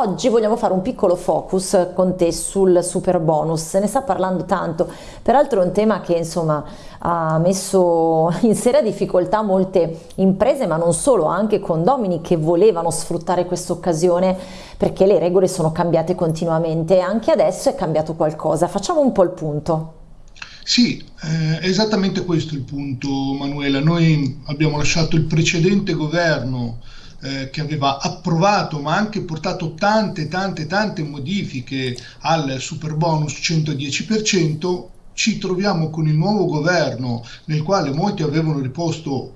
oggi vogliamo fare un piccolo focus con te sul super bonus, se ne sta parlando tanto, peraltro è un tema che insomma ha messo in seria difficoltà molte imprese ma non solo, anche condomini che volevano sfruttare questa occasione perché le regole sono cambiate continuamente e anche adesso è cambiato qualcosa, facciamo un po' il punto. Sì, eh, è esattamente questo il punto Manuela. Noi abbiamo lasciato il precedente governo eh, che aveva approvato ma anche portato tante tante tante modifiche al super bonus 110%, ci troviamo con il nuovo governo nel quale molti avevano riposto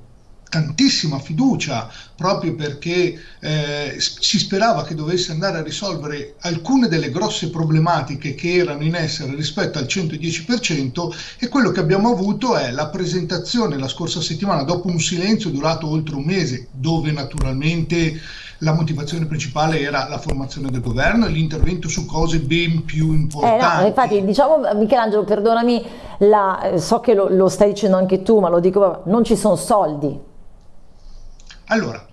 tantissima fiducia proprio perché eh, si sperava che dovesse andare a risolvere alcune delle grosse problematiche che erano in essere rispetto al 110% e quello che abbiamo avuto è la presentazione la scorsa settimana dopo un silenzio durato oltre un mese dove naturalmente la motivazione principale era la formazione del governo e l'intervento su cose ben più importanti. Eh no, infatti diciamo Michelangelo perdonami, la, so che lo, lo stai dicendo anche tu ma lo dico, non ci sono soldi allora,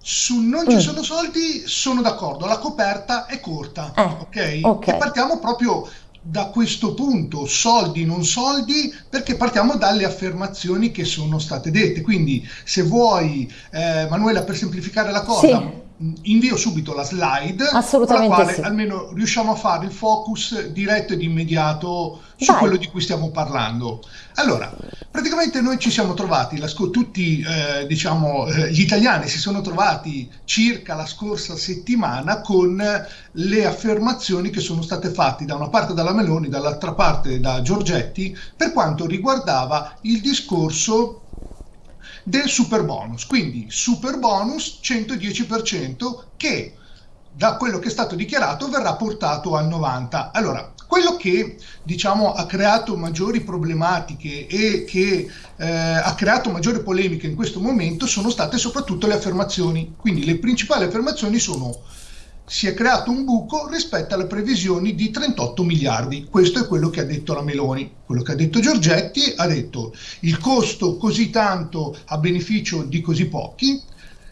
su non ci mm. sono soldi sono d'accordo, la coperta è corta, eh, ok? okay. E partiamo proprio da questo punto, soldi, non soldi, perché partiamo dalle affermazioni che sono state dette. Quindi se vuoi, eh, Manuela, per semplificare la cosa, sì invio subito la slide con la quale sì. almeno riusciamo a fare il focus diretto ed immediato su Dai. quello di cui stiamo parlando. Allora, praticamente noi ci siamo trovati, tutti eh, diciamo, eh, gli italiani si sono trovati circa la scorsa settimana con le affermazioni che sono state fatte da una parte dalla Meloni, dall'altra parte da Giorgetti, per quanto riguardava il discorso del super bonus. Quindi super bonus 110% che da quello che è stato dichiarato verrà portato al 90%. Allora, quello che diciamo ha creato maggiori problematiche e che eh, ha creato maggiori polemiche in questo momento sono state soprattutto le affermazioni. Quindi le principali affermazioni sono si è creato un buco rispetto alle previsioni di 38 miliardi. Questo è quello che ha detto la Meloni. Quello che ha detto Giorgetti ha detto il costo così tanto a beneficio di così pochi,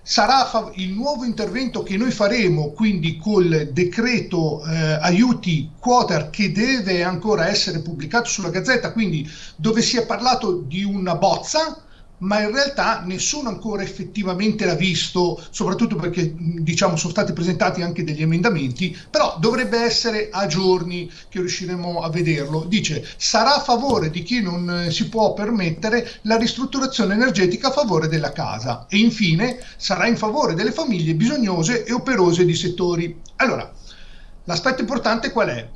sarà il nuovo intervento che noi faremo, quindi col decreto eh, aiuti quoter che deve ancora essere pubblicato sulla Gazzetta, quindi dove si è parlato di una bozza, ma in realtà nessuno ancora effettivamente l'ha visto, soprattutto perché diciamo sono stati presentati anche degli emendamenti, però dovrebbe essere a giorni che riusciremo a vederlo. Dice sarà a favore di chi non eh, si può permettere la ristrutturazione energetica a favore della casa e infine sarà in favore delle famiglie bisognose e operose di settori. Allora, l'aspetto importante qual è?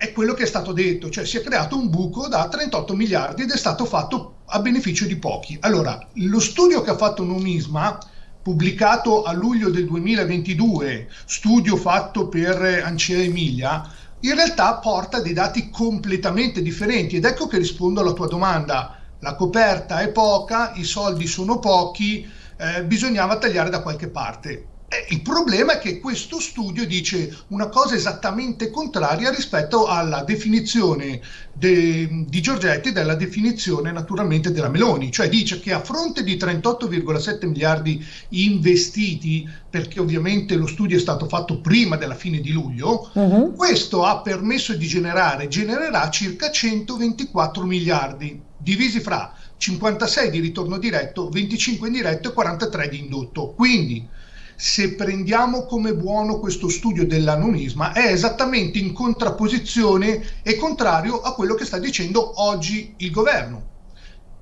è quello che è stato detto, cioè si è creato un buco da 38 miliardi ed è stato fatto a beneficio di pochi. Allora, lo studio che ha fatto Nomisma, pubblicato a luglio del 2022, studio fatto per Ancea Emilia, in realtà porta dei dati completamente differenti ed ecco che rispondo alla tua domanda. La coperta è poca, i soldi sono pochi, eh, bisognava tagliare da qualche parte. Eh, il problema è che questo studio dice una cosa esattamente contraria rispetto alla definizione de, di Giorgetti della definizione naturalmente della Meloni, cioè dice che a fronte di 38,7 miliardi investiti, perché ovviamente lo studio è stato fatto prima della fine di luglio, uh -huh. questo ha permesso di generare, genererà circa 124 miliardi, divisi fra 56 di ritorno diretto, 25 indiretto e 43 di indotto. Quindi se prendiamo come buono questo studio dell'anomisma, è esattamente in contrapposizione e contrario a quello che sta dicendo oggi il governo.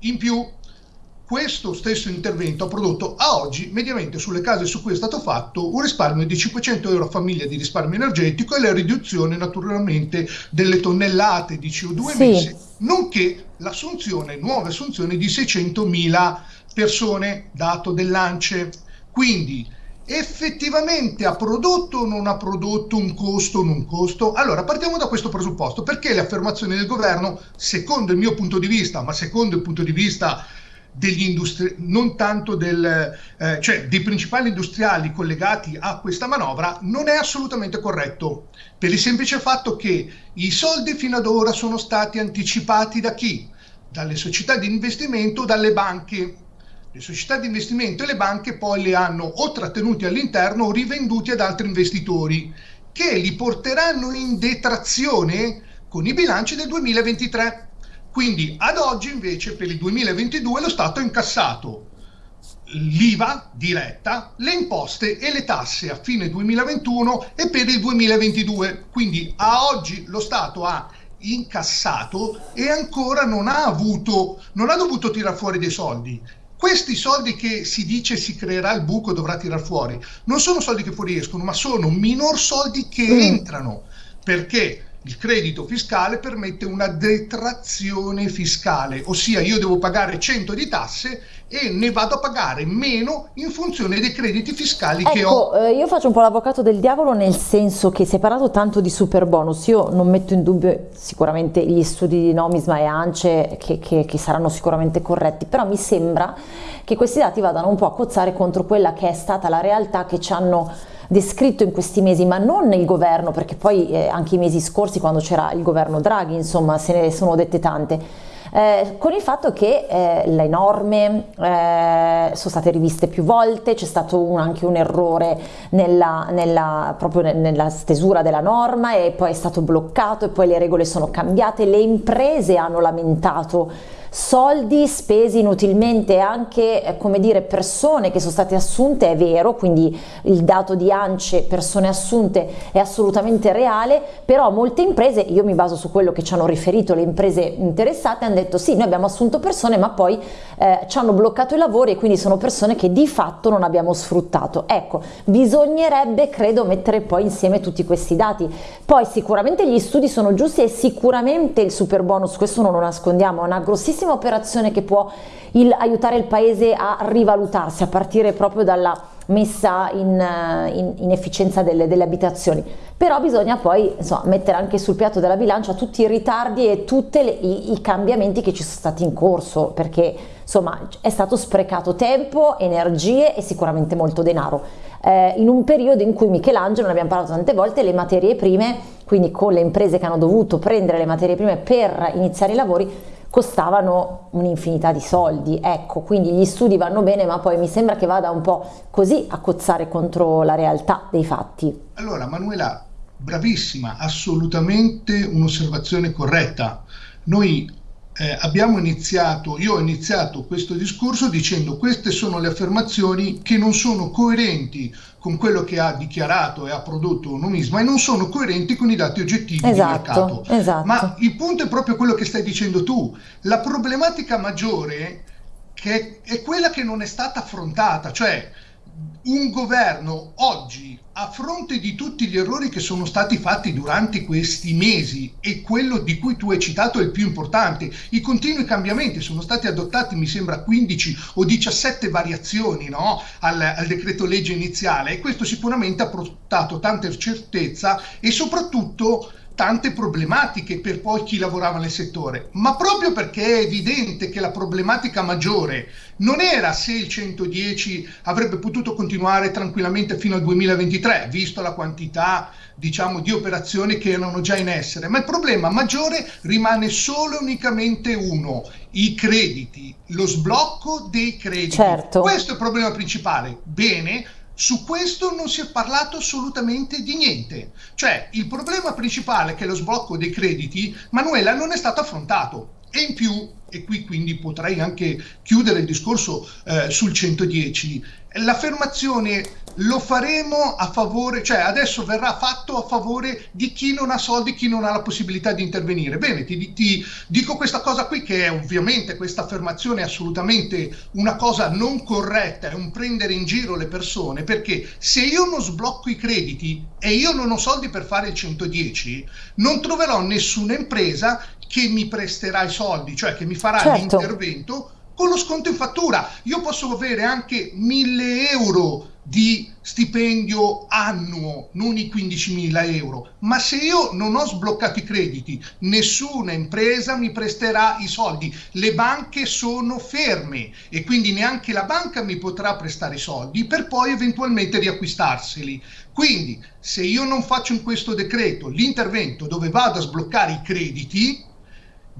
In più, questo stesso intervento ha prodotto a oggi, mediamente sulle case su cui è stato fatto, un risparmio di 500 euro a famiglia di risparmio energetico e la riduzione naturalmente delle tonnellate di CO2 sì. emesse, nonché l'assunzione, nuove assunzioni di 600.000 persone, dato dell'ANCE. Quindi effettivamente ha prodotto o non ha prodotto un costo o non costo? Allora partiamo da questo presupposto, perché le affermazioni del governo, secondo il mio punto di vista, ma secondo il punto di vista degli industri non tanto del, eh, cioè dei principali industriali collegati a questa manovra, non è assolutamente corretto, per il semplice fatto che i soldi fino ad ora sono stati anticipati da chi? Dalle società di investimento, dalle banche Le società di investimento e le banche poi li hanno o trattenuti all'interno o rivenduti ad altri investitori che li porteranno in detrazione con i bilanci del 2023. Quindi ad oggi invece per il 2022 lo Stato ha incassato l'IVA diretta, le imposte e le tasse a fine 2021 e per il 2022. Quindi a oggi lo Stato ha incassato e ancora non ha avuto, non ha dovuto tirare fuori dei soldi. Questi soldi che si dice si creerà il buco dovrà tirare fuori, non sono soldi che fuoriescono, ma sono minor soldi che mm. entrano. Perché? il credito fiscale permette una detrazione fiscale, ossia io devo pagare 100 di tasse e ne vado a pagare meno in funzione dei crediti fiscali ecco, che ho. Eh, io faccio un po' l'avvocato del diavolo nel senso che si è parlato tanto di super bonus, io non metto in dubbio sicuramente gli studi di Nomisma e ANCE che, che, che saranno sicuramente corretti, però mi sembra che questi dati vadano un po' a cozzare contro quella che è stata la realtà che ci hanno descritto in questi mesi, ma non il governo, perché poi eh, anche i mesi scorsi quando c'era il governo Draghi, insomma, se ne sono dette tante. Eh, con il fatto che eh, le norme eh, sono state riviste più volte, c'è stato un, anche un errore nella, nella, proprio nella stesura della norma e poi è stato bloccato e poi le regole sono cambiate, le imprese hanno lamentato soldi spesi inutilmente anche eh, come dire persone che sono state assunte è vero quindi il dato di ANCE persone assunte è assolutamente reale però molte imprese io mi baso su quello che ci hanno riferito le imprese interessate hanno detto sì noi abbiamo assunto persone ma poi eh, ci hanno bloccato i lavori e quindi sono persone che di fatto non abbiamo sfruttato. Ecco bisognerebbe credo mettere poi insieme tutti questi dati. Poi sicuramente gli studi sono giusti e sicuramente il super bonus questo non lo nascondiamo è una grossissima grandissima operazione che può il, aiutare il paese a rivalutarsi, a partire proprio dalla messa in, in, in efficienza delle, delle, abitazioni. Però bisogna poi insomma, mettere anche sul piatto della bilancia tutti i ritardi e tutti i, i, cambiamenti che ci sono stati in corso perché insomma è stato sprecato tempo, energie e sicuramente molto denaro. Eh, in un periodo in cui Michelangelo, ne abbiamo parlato tante volte, le materie prime quindi con le imprese che hanno dovuto prendere le materie prime per iniziare i lavori costavano un'infinità di soldi, ecco, quindi gli studi vanno bene, ma poi mi sembra che vada un po' così a cozzare contro la realtà dei fatti. Allora, Manuela, bravissima, assolutamente un'osservazione corretta. Noi eh, abbiamo iniziato, io ho iniziato questo discorso dicendo queste sono le affermazioni che non sono coerenti con quello che ha dichiarato e ha prodotto Nomisma e non sono coerenti con i dati oggettivi esatto, di mercato. Esatto. Ma il punto è proprio quello che stai dicendo tu. La problematica maggiore che è quella che non è stata affrontata, cioè un governo oggi, a fronte di tutti gli errori che sono stati fatti durante questi mesi, e quello di cui tu hai citato è il più importante, i continui cambiamenti sono stati adottati, mi sembra, 15 o 17 variazioni no? al, al decreto legge iniziale, e questo sicuramente ha portato tanta certezza e soprattutto tante problematiche per poi chi lavorava nel settore, ma proprio perché è evidente che la problematica maggiore non era se il 110 avrebbe potuto continuare tranquillamente fino al 2023, visto la quantità diciamo di operazioni che erano già in essere, ma il problema maggiore rimane solo e unicamente uno, i crediti, lo sblocco dei crediti. Certo. Questo è il problema principale. Bene, su questo non si è parlato assolutamente di niente. Cioè, il problema principale che è lo sblocco dei crediti, Manuela, non è stato affrontato. E in più, e qui quindi potrei anche chiudere il discorso eh, sul 110, l'affermazione lo faremo a favore, cioè adesso verrà fatto a favore di chi non ha soldi, chi non ha la possibilità di intervenire. Bene, ti, ti dico questa cosa qui che è ovviamente questa affermazione è assolutamente una cosa non corretta, è un prendere in giro le persone, perché se io non sblocco i crediti e io non ho soldi per fare il 110, non troverò nessuna impresa che mi presterà i soldi, cioè che mi farà certo. l'intervento con lo sconto in fattura. Io posso avere anche 1000 euro di stipendio annuo, non i 15.000 euro, ma se io non ho sbloccato i crediti, nessuna impresa mi presterà i soldi, le banche sono ferme e quindi neanche la banca mi potrà prestare i soldi per poi eventualmente riacquistarseli. Quindi se io non faccio in questo decreto l'intervento dove vado a sbloccare i crediti,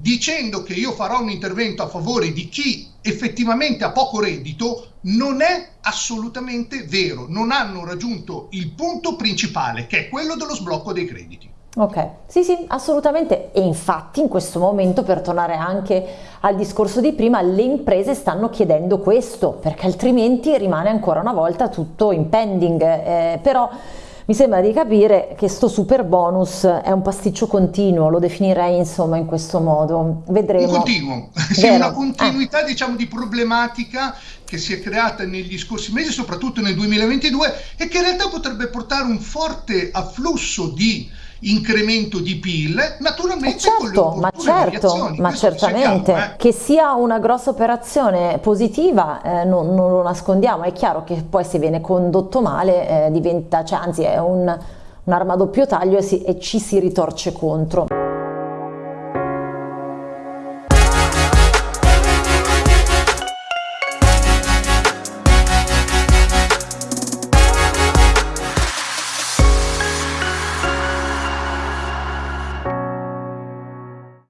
dicendo che io farò un intervento a favore di chi effettivamente ha poco reddito non è assolutamente vero, non hanno raggiunto il punto principale che è quello dello sblocco dei crediti. Ok, sì sì, assolutamente. E infatti in questo momento per tornare anche al discorso di prima le imprese stanno chiedendo questo perché altrimenti rimane ancora una volta tutto in pending, eh, però mi sembra di capire che sto super bonus è un pasticcio continuo, lo definirei insomma in questo modo, vedremo. Un continuo, sì, una continuità eh. diciamo di problematica che si è creata negli scorsi mesi, soprattutto nel 2022 e che in realtà potrebbe portare un forte afflusso di incremento di PIL, naturalmente eh certo, ma certo, ma certamente eh. che sia una grossa operazione positiva eh, non, non, lo nascondiamo, è chiaro che poi se viene condotto male eh, diventa, cioè, anzi è un, un'arma a doppio taglio e, si, e ci si ritorce contro.